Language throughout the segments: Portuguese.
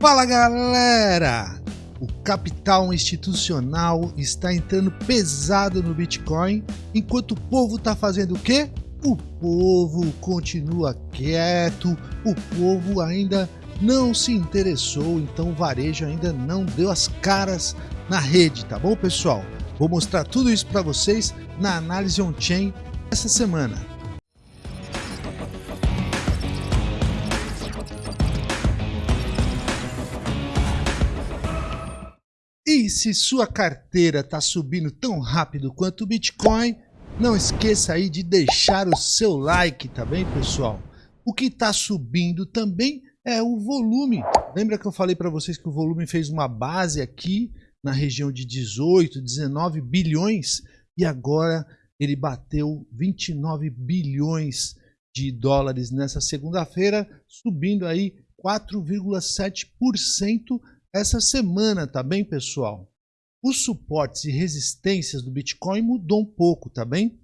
Fala galera! O capital institucional está entrando pesado no Bitcoin, enquanto o povo está fazendo o quê? O povo continua quieto, o povo ainda não se interessou, então o varejo ainda não deu as caras na rede, tá bom pessoal? Vou mostrar tudo isso para vocês na análise on-chain essa semana. Se sua carteira está subindo tão rápido quanto o Bitcoin, não esqueça aí de deixar o seu like, tá bem, pessoal? O que está subindo também é o volume. Lembra que eu falei para vocês que o volume fez uma base aqui na região de 18, 19 bilhões e agora ele bateu 29 bilhões de dólares nessa segunda-feira, subindo aí 4,7% essa semana, tá bem, pessoal? Os suportes e resistências do Bitcoin mudou um pouco, tá bem?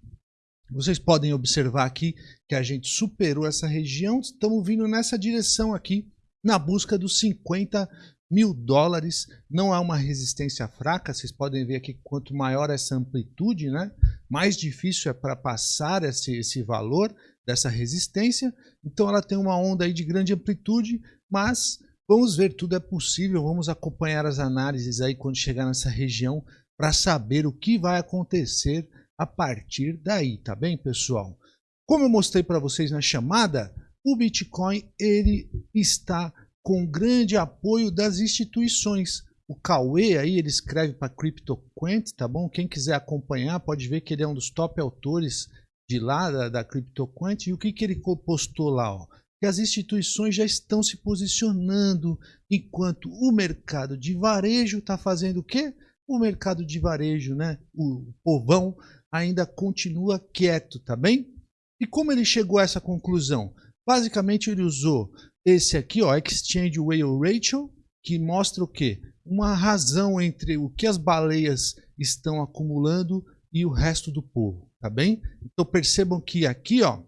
Vocês podem observar aqui que a gente superou essa região, estamos vindo nessa direção aqui, na busca dos 50 mil dólares. Não há uma resistência fraca, vocês podem ver aqui quanto maior essa amplitude, né? mais difícil é para passar esse, esse valor dessa resistência. Então ela tem uma onda aí de grande amplitude, mas Vamos ver, tudo é possível, vamos acompanhar as análises aí quando chegar nessa região para saber o que vai acontecer a partir daí, tá bem, pessoal? Como eu mostrei para vocês na chamada, o Bitcoin ele está com grande apoio das instituições. O Cauê aí, ele escreve para CryptoQuant, tá bom? Quem quiser acompanhar pode ver que ele é um dos top autores de lá, da, da CryptoQuant. E o que, que ele postou lá? Ó? Que as instituições já estão se posicionando, enquanto o mercado de varejo está fazendo o quê? O mercado de varejo, né? o povão, ainda continua quieto, tá bem? E como ele chegou a essa conclusão? Basicamente ele usou esse aqui, ó, Exchange Whale Ratio, que mostra o quê? Uma razão entre o que as baleias estão acumulando e o resto do povo, tá bem? Então percebam que aqui, ó,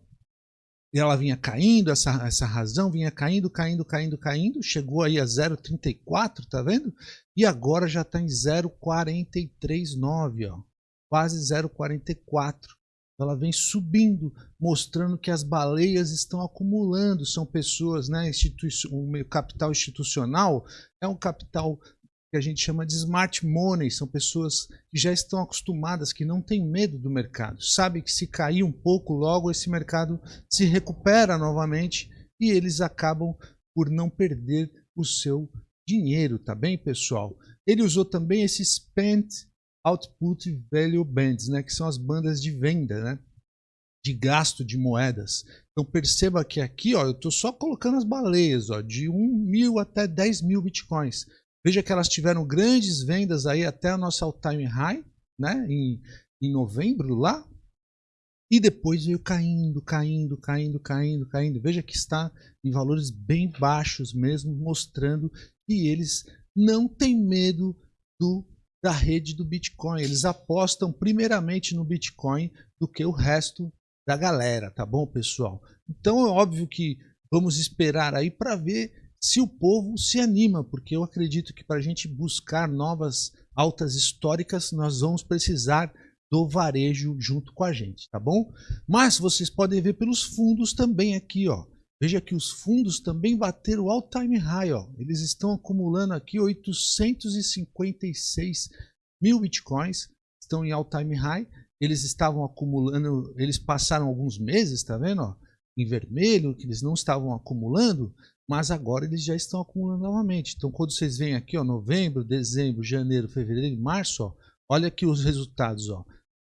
e ela vinha caindo, essa, essa razão vinha caindo, caindo, caindo, caindo, chegou aí a 0,34, tá vendo? E agora já está em 0,439, ó, quase 0,44. Ela vem subindo, mostrando que as baleias estão acumulando, são pessoas, né, institui o capital institucional é um capital que a gente chama de smart money, são pessoas que já estão acostumadas, que não têm medo do mercado, sabem que se cair um pouco, logo esse mercado se recupera novamente e eles acabam por não perder o seu dinheiro, tá bem, pessoal? Ele usou também esse Spent Output Value Bands, né, que são as bandas de venda, né? de gasto de moedas. Então perceba que aqui ó, eu estou só colocando as baleias ó, de 1 mil até 10 mil bitcoins. Veja que elas tiveram grandes vendas aí até a nossa all-time high, né? Em, em novembro lá. E depois veio caindo, caindo, caindo, caindo, caindo. Veja que está em valores bem baixos mesmo, mostrando que eles não têm medo do, da rede do Bitcoin. Eles apostam primeiramente no Bitcoin do que o resto da galera, tá bom, pessoal? Então é óbvio que vamos esperar aí para ver se o povo se anima, porque eu acredito que para a gente buscar novas altas históricas, nós vamos precisar do varejo junto com a gente, tá bom? Mas vocês podem ver pelos fundos também aqui, ó. Veja que os fundos também bateram o all-time high, ó. Eles estão acumulando aqui 856 mil bitcoins, estão em all-time high. Eles estavam acumulando, eles passaram alguns meses, tá vendo, ó? Em vermelho, que eles não estavam acumulando, mas agora eles já estão acumulando novamente. Então, quando vocês veem aqui, ó, novembro, dezembro, janeiro, fevereiro março, ó, olha aqui os resultados. Ó.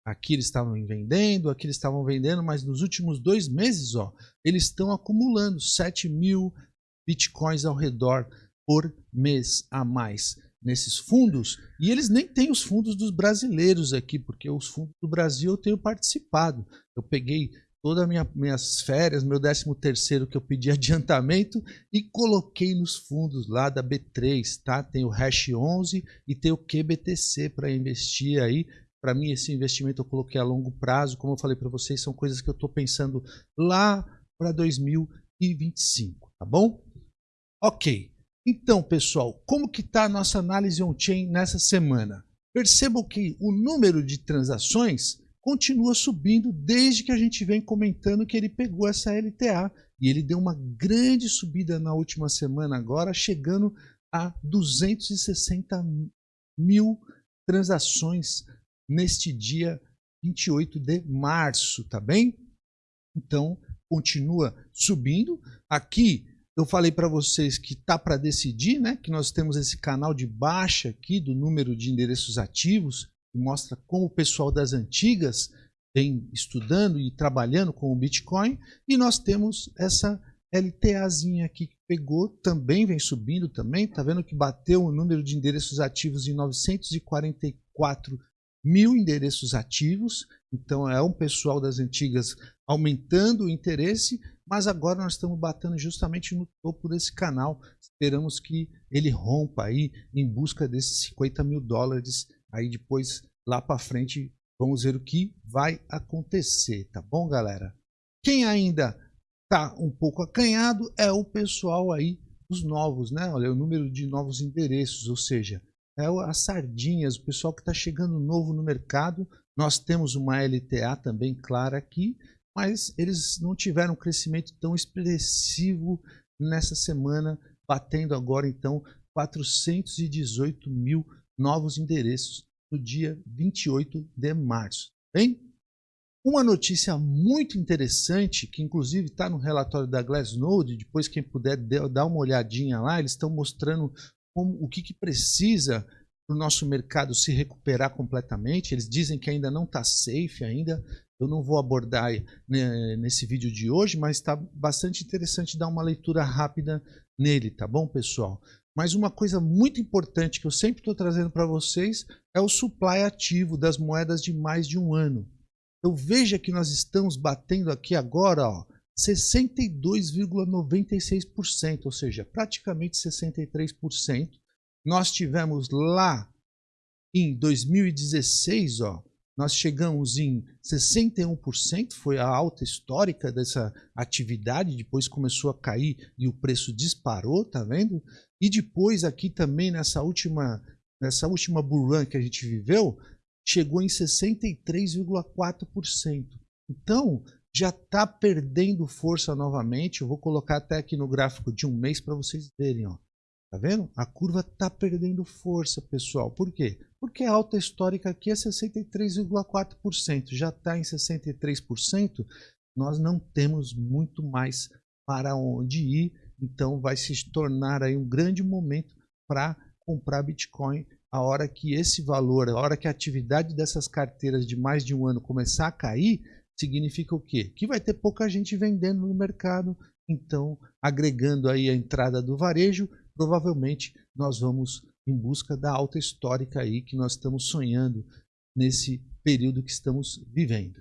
Aqui eles estavam vendendo, aqui eles estavam vendendo, mas nos últimos dois meses ó, eles estão acumulando 7 mil bitcoins ao redor por mês a mais nesses fundos. E eles nem têm os fundos dos brasileiros aqui, porque os fundos do Brasil eu tenho participado. Eu peguei todas as minha, minhas férias, meu 13 terceiro que eu pedi adiantamento e coloquei nos fundos lá da B3, tá? Tem o Hash 11 e tem o QBTC para investir aí. Para mim esse investimento eu coloquei a longo prazo, como eu falei para vocês, são coisas que eu estou pensando lá para 2025, tá bom? Ok. Então, pessoal, como que está a nossa análise on-chain nessa semana? Percebam que o número de transações continua subindo desde que a gente vem comentando que ele pegou essa LTA e ele deu uma grande subida na última semana agora, chegando a 260 mil transações neste dia 28 de março, tá bem? Então, continua subindo. Aqui eu falei para vocês que tá para decidir, né? Que nós temos esse canal de baixa aqui do número de endereços ativos, mostra como o pessoal das antigas vem estudando e trabalhando com o Bitcoin, e nós temos essa LTAzinha aqui que pegou, também vem subindo também, tá vendo que bateu o número de endereços ativos em 944 mil endereços ativos, então é um pessoal das antigas aumentando o interesse, mas agora nós estamos batendo justamente no topo desse canal, esperamos que ele rompa aí em busca desses 50 mil dólares, aí depois lá para frente vamos ver o que vai acontecer, tá bom galera? Quem ainda está um pouco acanhado é o pessoal aí, os novos, né? Olha, o número de novos endereços, ou seja, é as sardinhas, o pessoal que está chegando novo no mercado. Nós temos uma LTA também clara aqui, mas eles não tiveram um crescimento tão expressivo nessa semana, batendo agora então 418 mil novos endereços no dia 28 de março. Bem, uma notícia muito interessante, que inclusive está no relatório da Glassnode, depois quem puder dar uma olhadinha lá, eles estão mostrando como, o que, que precisa para o nosso mercado se recuperar completamente. Eles dizem que ainda não está safe ainda. Eu não vou abordar né, nesse vídeo de hoje, mas está bastante interessante dar uma leitura rápida nele, tá bom, pessoal? Mas uma coisa muito importante que eu sempre estou trazendo para vocês é o supply ativo das moedas de mais de um ano. Então veja que nós estamos batendo aqui agora 62,96%, ou seja, praticamente 63%. Nós tivemos lá em 2016, ó, nós chegamos em 61%, foi a alta histórica dessa atividade, depois começou a cair e o preço disparou, tá vendo? E depois aqui também nessa última, nessa última bull que a gente viveu, chegou em 63,4%. Então, já está perdendo força novamente. Eu vou colocar até aqui no gráfico de um mês para vocês verem. Ó. Tá vendo? A curva está perdendo força, pessoal. Por quê? Porque a alta histórica aqui é 63,4%. Já está em 63%. Nós não temos muito mais para onde ir. Então vai se tornar aí um grande momento para comprar Bitcoin a hora que esse valor, a hora que a atividade dessas carteiras de mais de um ano começar a cair, significa o quê? Que vai ter pouca gente vendendo no mercado, então agregando aí a entrada do varejo, provavelmente nós vamos em busca da alta histórica aí que nós estamos sonhando nesse período que estamos vivendo.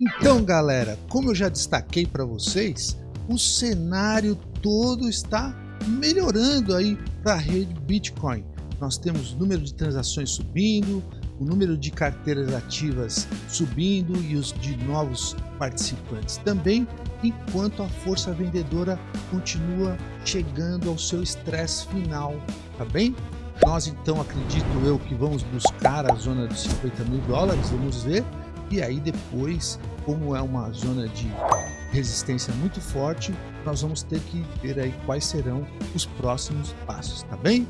Então, galera, como eu já destaquei para vocês, o cenário todo está melhorando aí para a rede Bitcoin nós temos o número de transações subindo, o número de carteiras ativas subindo e os de novos participantes também, enquanto a força vendedora continua chegando ao seu estresse final, tá bem? Nós então acredito eu que vamos buscar a zona dos 50 mil dólares, vamos ver, e aí depois, como é uma zona de resistência muito forte, nós vamos ter que ver aí quais serão os próximos passos, tá bem?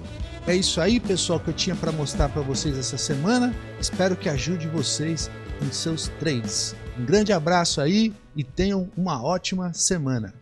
É isso aí, pessoal, que eu tinha para mostrar para vocês essa semana. Espero que ajude vocês em seus trades. Um grande abraço aí e tenham uma ótima semana.